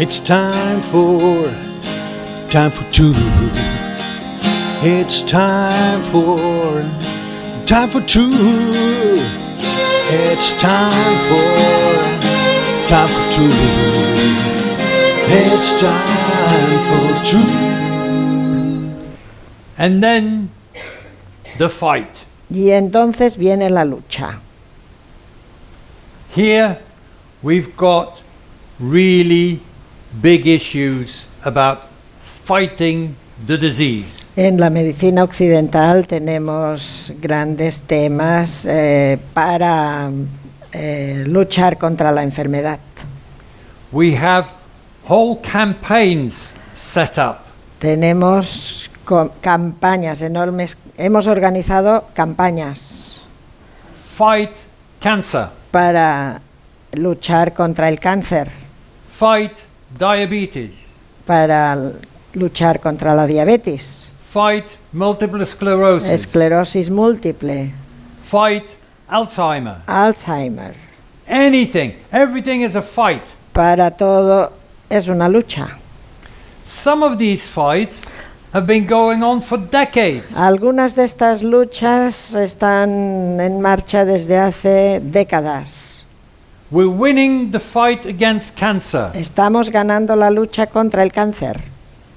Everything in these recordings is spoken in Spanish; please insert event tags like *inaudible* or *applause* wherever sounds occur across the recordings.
It's time for, time for truth. It's time for, time for truth. It's time for, time for truth. It's time for truth. And then the fight. Y entonces viene la lucha. Here we've got really big issues about fighting the disease. En la medicina occidental tenemos grandes temas eh, para eh, luchar contra la enfermedad. We have whole campaigns set up Tenemos campañas enormes, hemos organizado campañas fight cancer, para luchar contra el cáncer, fight diabetes, para luchar contra la diabetes, fight multiple sclerosis, esclerosis múltiple, fight Alzheimer. Alzheimer. Anything, everything is a fight. Para todo es una lucha. Some of these fights have been going on for decades. Algunas de estas luchas están en marcha desde hace décadas. We're winning the fight against cancer. Estamos ganando la lucha contra el cáncer.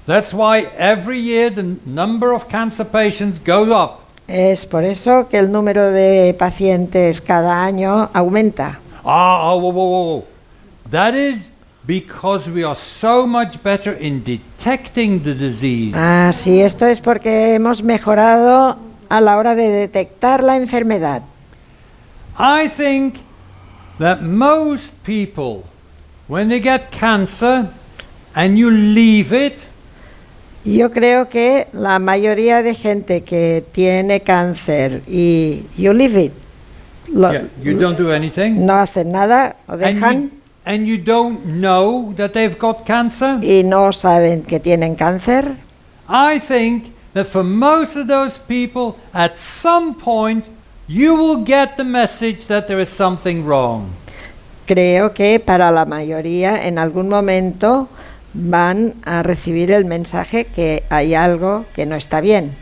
That's why every year the number of cancer patients goes up. Es por eso que el número de pacientes cada año aumenta. Ah, oh, whoa, whoa, whoa. That is because we are so much better in detecting the disease. Ah, sí, esto es porque hemos mejorado a la hora de detectar la enfermedad. I think that most people, when they get cancer and you leave it, Yo creo que la mayoría de gente que tiene cáncer y you leave it, lo- yeah, you don't do anything, no hacen nada, and dejan. you, and you don't know that they've got cancer, y no saben que tienen cáncer. I think that for most of those people, at some point, you will get the message that there is something wrong. Creo que para la mayoría en algún momento van a recibir el mensaje que hay algo que no está bien.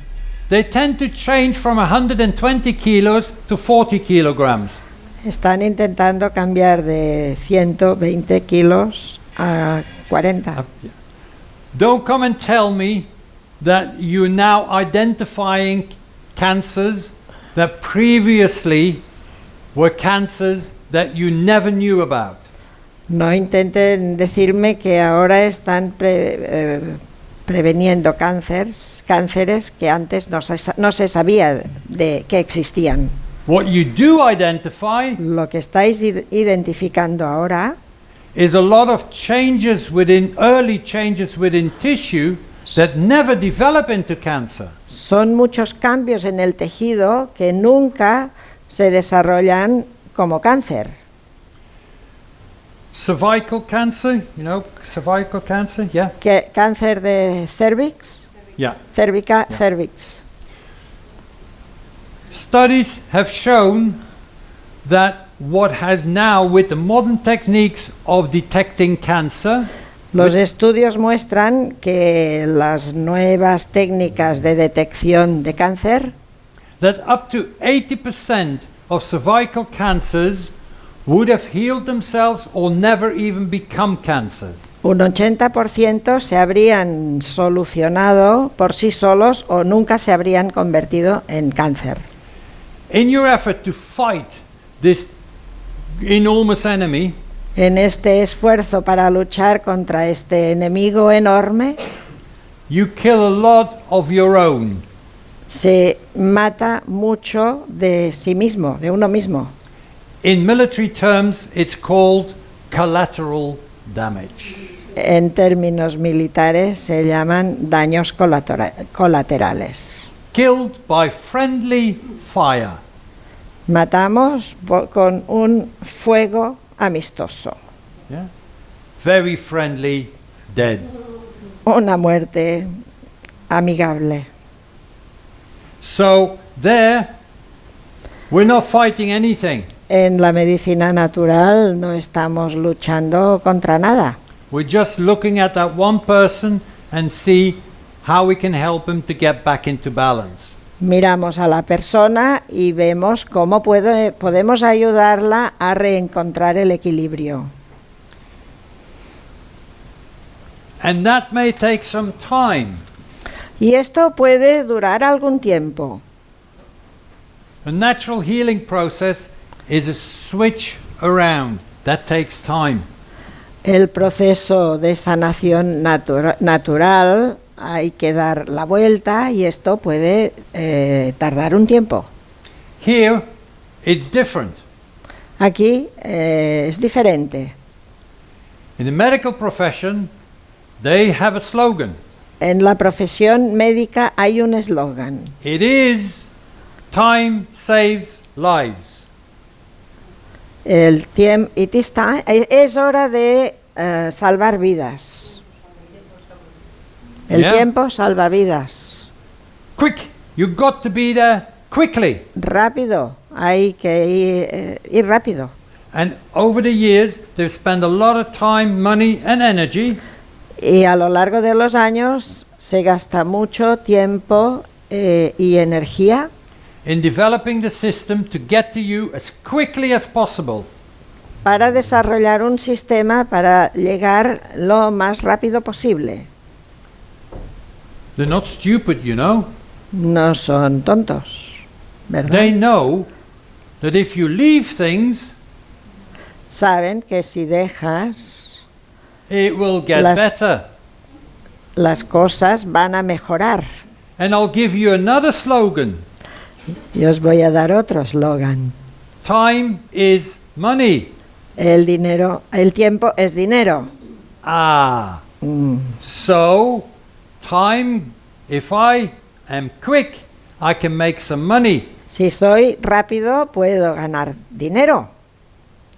They tend to change from 120 kilos to 40 kilograms. Están intentando cambiar de 120 kilos a 40. Don't come and tell me that you're now identifying cancers that previously were cancers that you never knew about. No intenten decirme que ahora están pre- eh, preveniendo cánceres, cánceres que antes no se, no se sabía de que existían. What you do identify Lo que estáis id- identificando ahora is a lot of changes within early changes within tissue that never develop into cancer. son muchos cambios en el tejido que nunca se desarrollan como cáncer. Cervical cancer, you know, cervical cancer, yeah? Que, cáncer de cervix, Yeah. cérvica, Yeah. cervix. Studies have shown that what has now, with the modern techniques of detecting cancer, Los estudios muestran que las nuevas técnicas de detección de cáncer that up to 80% of cervical cancers would have healed themselves or never even become cancers. un 80% se habrían solucionado por sí solos o nunca se habrían convertido en cáncer. In your effort to fight this enormous enemy, En este esfuerzo para luchar contra este enemigo enorme, you kill a lot of your own. se mata mucho de sí mismo, de uno mismo. In military terms, it's called collateral damage. En términos militares se llaman daños colaterales. Killed by friendly fire. Matamos con un fuego amistoso, Yeah? Very friendly, dead. una muerte amigable. So there, we're not fighting anything. En la medicina natural no estamos luchando contra nada. we're just looking at that one person and see how we can help him to get back into balance. Miramos a la persona y vemos cómo puede- podemos ayudarla a reencontrar el equilibrio. And that may take some time. Y esto puede durar algún tiempo. A natural healing process is a switch around. That takes time. El proceso de sanación natura- natural hay que dar la vuelta y esto puede eh, tardar un tiempo. Here, it's different. Aquí eh, es diferente. In the medical profession, they have a slogan. En la profesión médica hay un eslogan. It is time saves lives. El tiempo es hora de eh, salvar vidas. El Yeah. tiempo salva vidas. Quick, you've got to be there quickly. Rápido, hay que ir, eh, ir rápido. And over the years, they've spent a lot of time, money, and energy Y a lo largo de los años se gasta mucho tiempo eh, y energía in developing the system to get to you as quickly as possible. para desarrollar un sistema para llegar lo más rápido posible. They're not stupid, you know. No son tontos, ¿verdad? They know that if you leave things, Saben que si dejas, it will get Las- better. las cosas van a mejorar. And I'll give you another slogan Y os voy a dar otro eslogan. time is money. El dinero, el tiempo es dinero. Ah. Mm. So, time, if I am quick, I can make some money. Si soy rápido, puedo ganar dinero.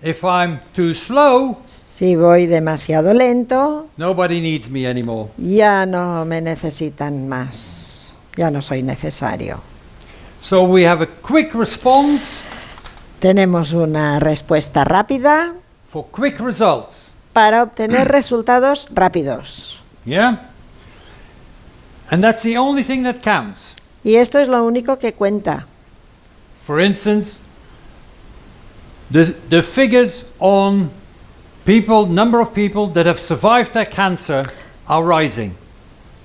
If I'm too slow, Si voy demasiado lento, nobody needs me anymore. ya no me necesitan más. Ya no soy necesario. So, we have a quick response Tenemos una respuesta rápida for quick results. para obtener resultados rápidos. Yeah? And that's the only thing that counts. Y esto es lo único que cuenta. For instance, the, the figures on people, number of people that have survived their cancer are rising.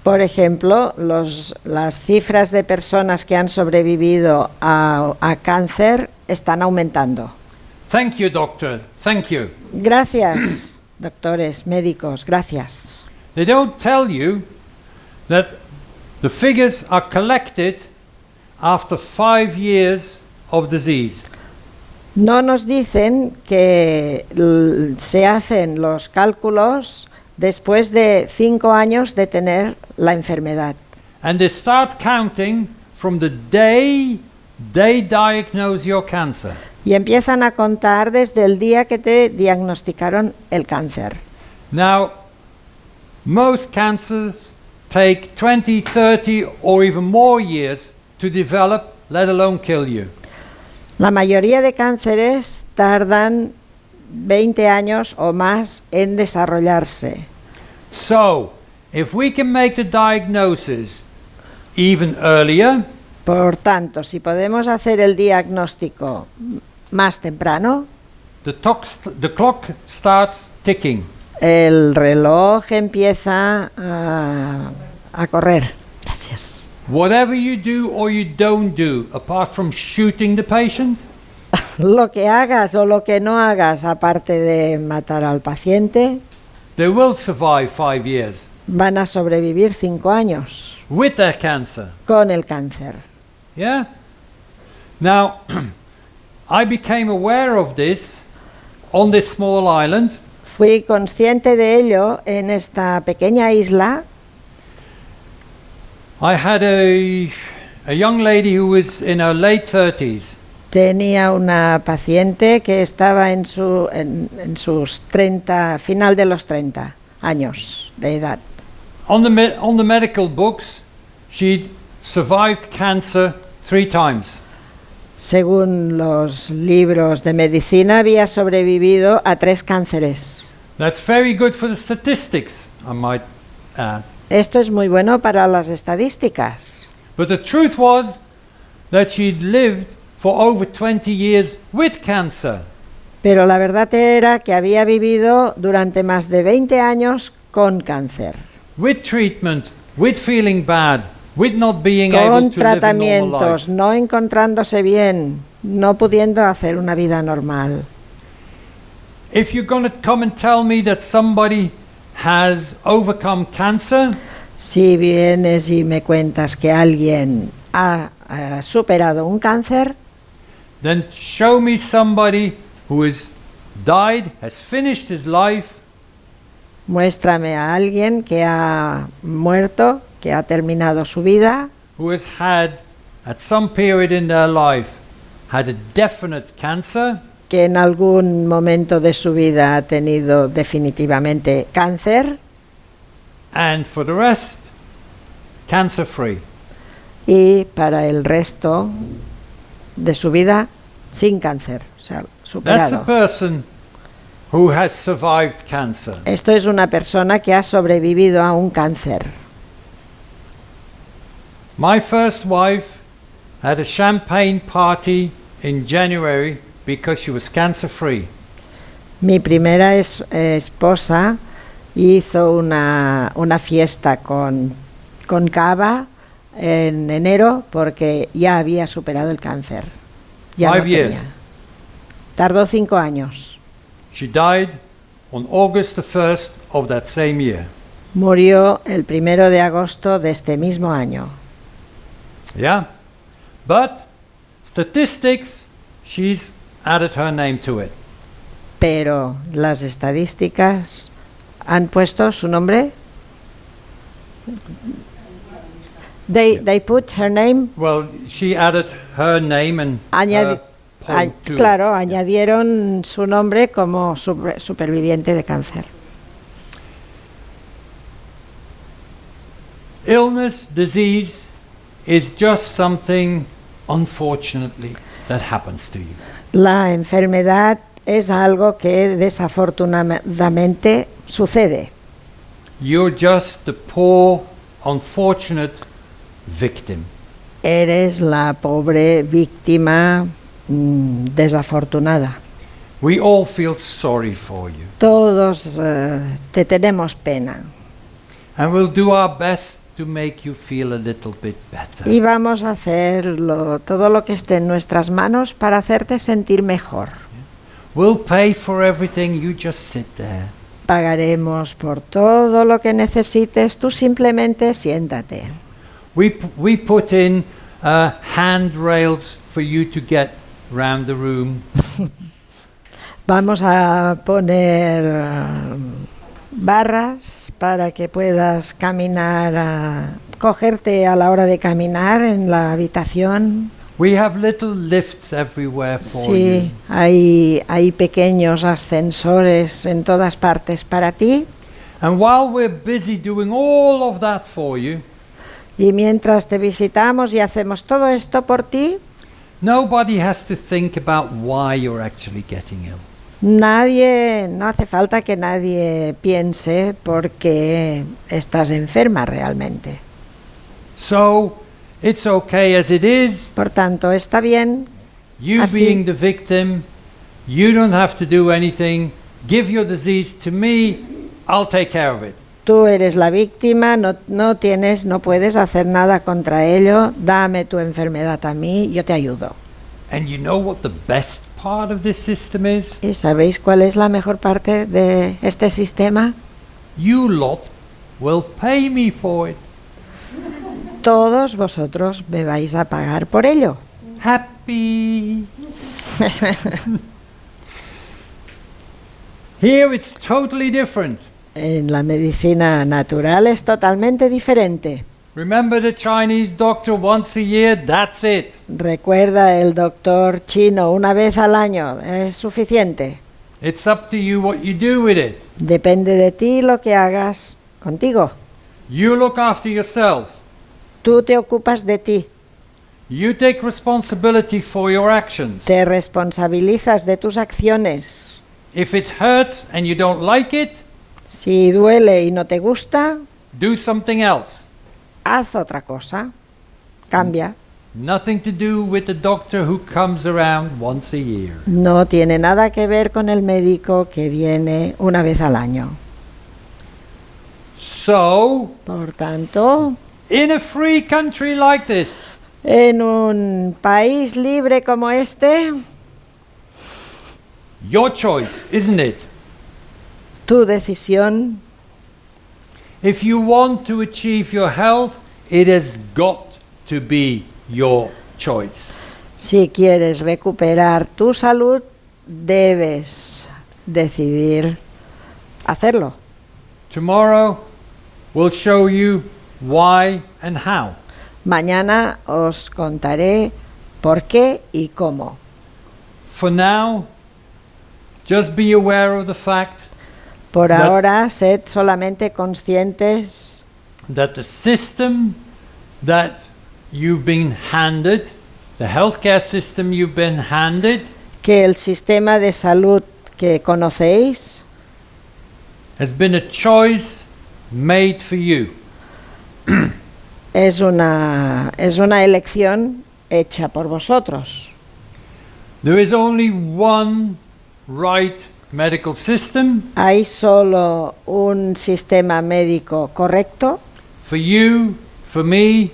Por ejemplo, los- las cifras de personas que han sobrevivido a, a cáncer están aumentando. Thank you, doctor. Thank you. Gracias, doctores, médicos, gracias. They don't tell you that the figures are collected after five years of disease. No nos dicen que se hacen los cálculos después de cinco años de tener la enfermedad. And they start counting from the day they diagnose your cancer. Y empiezan a contar desde el día que te diagnosticaron el cáncer. Now, most cancers take 20, 30, or even more years to develop, let alone kill you. La mayoría de cánceres tardan 20 años o más en desarrollarse. So, if we can make the diagnosis even earlier, Por tanto, si podemos hacer el diagnóstico más temprano, the, the clock starts ticking. El reloj empieza a, a correr. Gracias. Whatever you do or you don't do, apart from shooting the patient, *laughs* Lo que hagas o lo que no hagas, aparte de matar al paciente, they will survive five years van a sobrevivir cinco años with their cancer. con el cáncer. Yeah? Now, *clears throat* I became aware of this on this small island Fui consciente de ello en esta pequeña isla. I had a, a young lady who was in her late 30s. Tenía una paciente que estaba en, su, en, en sus 30, final de los 30 años de edad. On the, me- on the medical books, she'd survived cancer three times. Según los libros de medicina, había sobrevivido a tres cánceres. That's very good for the statistics, I might add. Esto es muy bueno para las estadísticas. But the truth was that she'd lived for over 20 years with cancer. Pero la verdad era que había vivido durante más de 20 años con cáncer, with treatment, with feeling bad, with not being able con to live a normal tratamientos, life. no encontrándose bien, no pudiendo hacer una vida normal. If you're going to come and tell me that somebody has overcome cancer, Si vienes y me cuentas que alguien ha, eh, superado un cáncer, then show me somebody who has died, has finished his life, muéstrame a alguien que ha muerto, que ha terminado su vida, who has had, at some period in their life, had a definite cancer, que en algún momento de su vida ha tenido definitivamente cáncer and for the rest, cancer free. y para el resto de su vida sin cáncer, o sea, That's a person who has survived cancer. Esto es una persona que ha sobrevivido a un cáncer. My first wife had a champagne party in January because she was cancer free. Mi primera es- esposa hizo una, una fiesta con, con cava en enero porque ya había superado el cáncer. Ya no Five years. tenía. Tardó cinco años. She died on August the 1st of that same year. Murió el primero de agosto de este mismo año. Yeah? But statistics, she's added her name to it. Pero las estadísticas han puesto su nombre. They, Yeah. they put her name Well, she added her name and Añadi- her point a- to it. claro, añadieron su nombre como super- superviviente de cáncer. Illness, disease is just something, unfortunately, that happens to you. La enfermedad es algo que desafortunadamente sucede. You're just the poor, unfortunate victim. Eres la pobre víctima mm, desafortunada. We all feel sorry for you. Todos eh, te tenemos pena And we'll do our best to make you feel a little bit better. y vamos a hacer lo- todo lo que esté en nuestras manos para hacerte sentir mejor. We'll pay for everything, you just sit there. Pagaremos por todo lo que necesites, tú simplemente siéntate. We, put in uh, handrails for you to get round the room. *laughs* Vamos a poner eh, barras para que puedas caminar, a- cogerte a la hora de caminar en la habitación. We have little lifts everywhere for Sí, you. hay, hay pequeños ascensores en todas partes para ti. And while we're busy doing all of that for you, Y mientras te visitamos y hacemos todo esto por ti, nobody has to think about why you're actually getting ill. Nadie, no hace falta que nadie piense por qué estás enferma realmente. So it's okay as it is. Por tanto, está bien You Así- being the victim, you don't have to do anything. Give your disease to me, I'll take care of it. Tú eres la víctima, no, no tienes, no puedes hacer nada contra ello. Dame tu enfermedad a mí, yo te ayudo. And you know what the best part of this system is? ¿Y sabéis cuál es la mejor parte de este sistema? You lot will pay me for it. Todos vosotros me vais a pagar por ello. Happy. *laughs* Here it's totally different. En la medicina natural es totalmente diferente. Remember the Chinese doctor once a year, that's it. Recuerda el doctor chino una vez al año, es suficiente. It's up to you what you do with it. Depende de ti lo que hagas contigo. You look after yourself. Tú te ocupas de ti, You take responsibility for your actions. te responsabilizas de tus acciones. If it hurts and you don't like it, Si duele y no te gusta, do something else. Haz otra cosa. Cambia. Nothing to do with the doctor who comes around once a year. No tiene nada que ver con el médico que viene una vez al año. So, Por tanto, in a free country like this, en un país libre como este, your choice, isn't it? tu decisión, If you want to achieve your health, it has got to be your choice. si quieres recuperar tu salud, debes decidir hacerlo. Tomorrow, we'll show you why and how. Mañana os contaré por qué y cómo. For now, just be aware of the fact Por That- ahora, sed solamente conscientes that the system that you've been handed, the healthcare system you've been handed, que el sistema de salud que conocéis has been a choice made for you. es una, es una elección hecha por vosotros. There is only one right medical system Hay solo un sistema médico correcto for you, for me,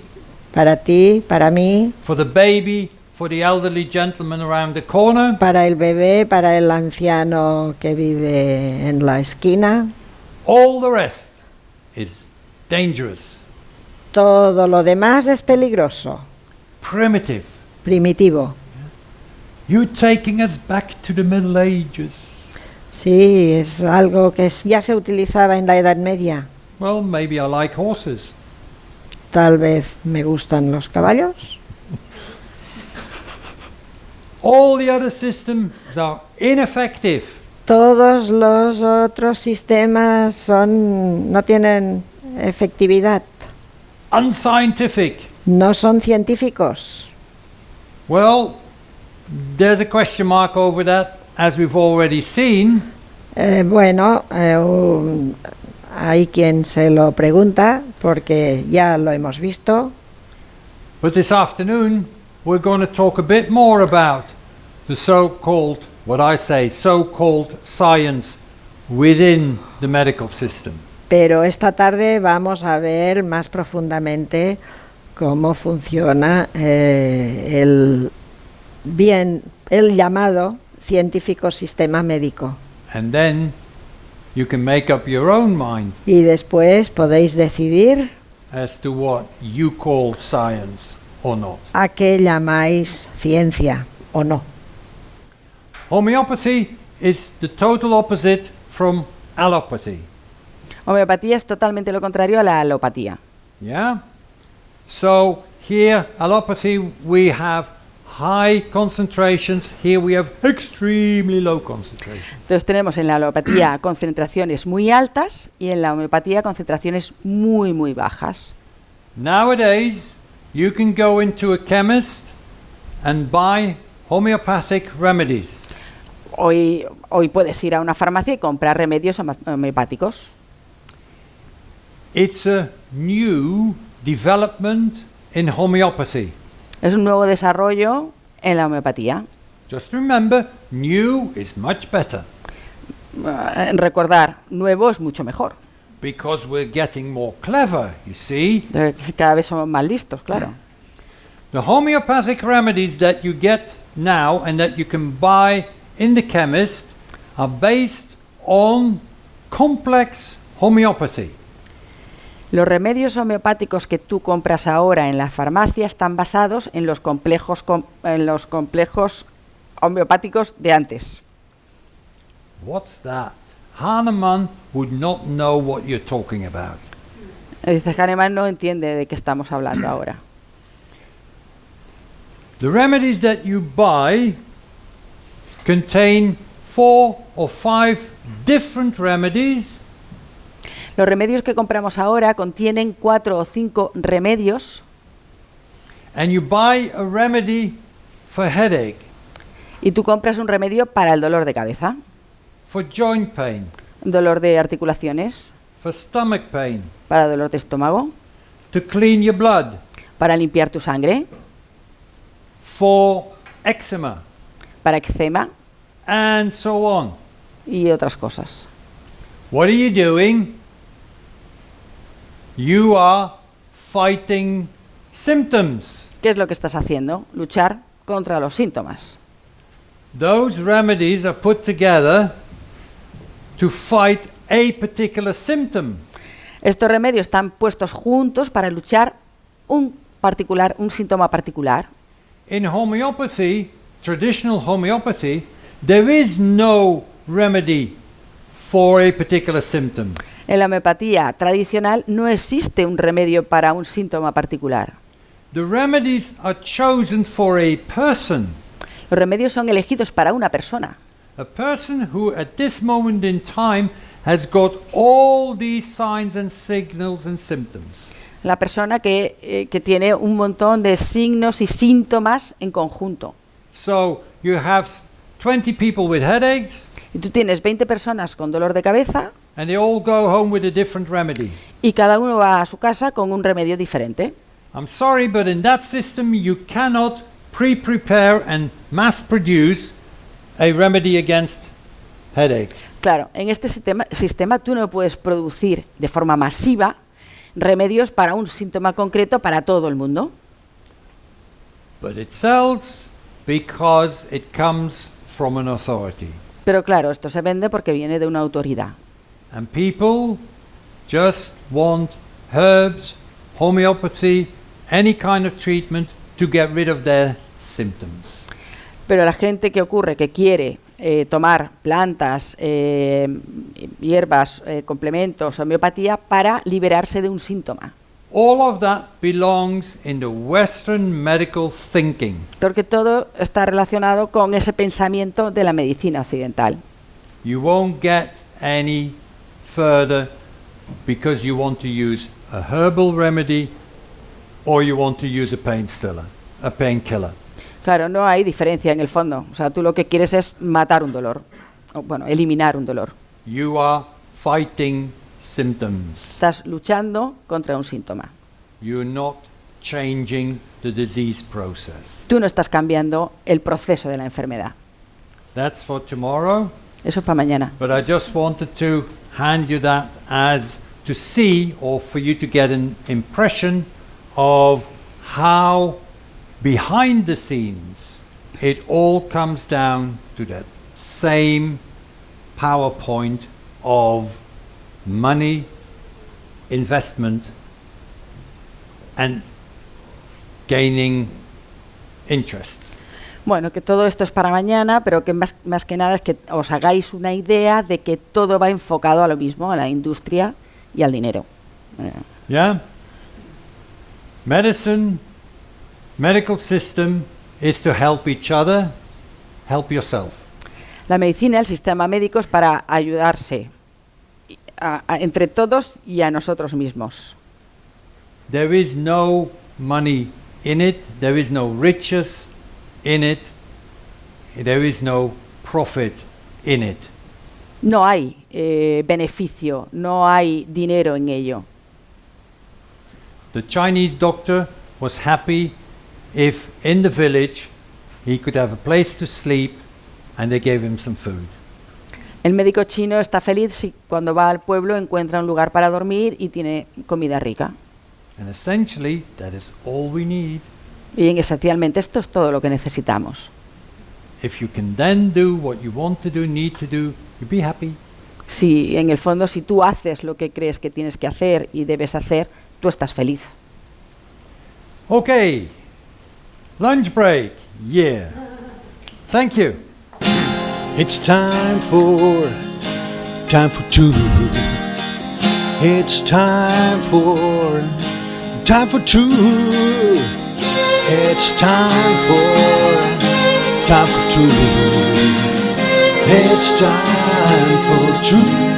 para ti, para mí, for the baby, for the elderly gentleman around the corner, para el bebé, para el anciano que vive en la esquina. all the rest is dangerous, Todo lo demás es peligroso, primitive. primitivo. You're taking us back to the Middle Ages. Sí, es algo que ya se utilizaba en la Edad Media. Well, maybe I like horses. Tal vez me gustan los caballos. *laughs* All the other systems are ineffective. Todos los otros sistemas son no tienen efectividad, unscientific. no son científicos. Well, there's a question mark over that, as we've already seen. Eh, bueno, eh, un- hay quien se lo pregunta porque ya lo hemos visto, But this afternoon, we're going to talk a bit more about the so called, what I say, so called science within the medical system. pero esta tarde vamos a ver más profundamente cómo funciona eh, el bien el llamado científico sistema médico. And then you can make up your own mind Y después podéis decidir as to what you call science or not. a qué llamáis ciencia o no. Homeopathy is the total opposite from allopathy. Homeopatía es totalmente lo contrario a la alopatía. Yeah? So here, allopathy, we have high concentrations. Here we have extremely low concentrations. Entonces tenemos en la alopatía *clears throat* concentraciones muy altas y en la homeopatía concentraciones muy, muy bajas. Nowadays, you can go into a chemist and buy homeopathic remedies. Hoy, hoy puedes ir a una farmacia y comprar remedios homeopáticos. It's a new development in homeopathy. Es un nuevo desarrollo en la homeopatía. Just remember, new is much better Eh, recordar, nuevo es mucho mejor. because we're getting more clever, you see. Cada vez somos más listos, claro. The homeopathic remedies that you get now and that you can buy in the chemist are based on complex homeopathy. Los remedios homeopáticos que tú compras ahora en la farmacia están basados en los complejos, com- en los complejos homeopáticos de antes. What's that? Hahnemann would not know what you're talking about. Dice Hahnemann no entiende de qué estamos hablando ahora. The remedies that you buy contain four or five different remedies Los remedios que compramos ahora contienen cuatro o cinco remedios. And you buy a remedy for headache, y tú compras un remedio para el dolor de cabeza, for joint pain, dolor de articulaciones, for stomach pain, para dolor de estómago, to clean your blood, para limpiar tu sangre, for eczema, para eczema. And so on. y otras cosas. What are you doing? You are fighting symptoms. ¿Qué es lo que estás haciendo? Luchar contra los síntomas. Those remedies are put together to fight a particular symptom. Estos remedios están puestos juntos para luchar un particular, un síntoma particular. In homeopathy, traditional homeopathy, there is no remedy for a particular symptom. En la homeopatía tradicional no existe un remedio para un síntoma particular. The remedies are chosen for a person, Los remedios son elegidos para una persona. a person who at this moment in time has got all these signs and signals and symptoms. La persona que, eh, que tiene un montón de signos y síntomas en conjunto. So you have s- 20 people with headaches, Y tú tienes 20 personas con dolor de cabeza and they all go home with a different remedy. y cada uno va a su casa con un remedio diferente. I'm sorry, but in that system, you cannot pre prepare and mass produce a remedy against headaches. Claro, en este sistema, sistema tú no puedes producir de forma masiva remedios para un síntoma concreto para todo el mundo. But it sells because it comes from an authority. Pero claro, esto se vende porque viene de una autoridad. And people just want herbs, homeopathy, any kind of treatment to get rid of their symptoms. Pero la gente que ocurre que quiere eh, tomar plantas, eh, hierbas, eh, complementos, homeopatía para liberarse de un síntoma. All of that belongs in the Western medical thinking. Porque todo está relacionado con ese pensamiento de la medicina occidental. You won't get any further because you want to use a herbal remedy or you want to use a pain stiller, a painkiller. Claro, no hay diferencia en el fondo. O sea, tú lo que quieres es matar un dolor. O, bueno, eliminar un dolor. You are fighting symptoms. Estás luchando contra un síntoma. You're not changing the disease process. Tú no estás cambiando el proceso de la enfermedad. That's for tomorrow, Eso es para mañana. but I just wanted to hand you that as to see or for you to get an impression of how behind the scenes it all comes down to that same PowerPoint of money, investment, and gaining interest. Bueno, que todo esto es para mañana, pero que más, más que nada es que os hagáis una idea de que todo va enfocado a lo mismo, a la industria y al dinero. Yeah? Medicine, medical system is to help each other, help yourself. La medicina, el sistema médico es para ayudarse a- entre todos y a nosotros mismos. There is no money in it, there is no riches in it, there is no profit in it. No hay eh, beneficio, no hay dinero en ello. The Chinese doctor was happy if in the village he could have a place to sleep and they gave him some food. El médico chino está feliz si cuando va al pueblo encuentra un lugar para dormir y tiene comida rica. And essentially, that is all we need. Y en- esencialmente esto es todo lo que necesitamos. If you can then do what you want to do, need to do, you'll be happy. Si en el fondo si tú haces lo que crees que tienes que hacer y debes hacer, tú estás feliz. Okay. Lunch break. Yeah. Thank you. It's time for time for two. It's time for time for two. It's time for time for two. It's time for two.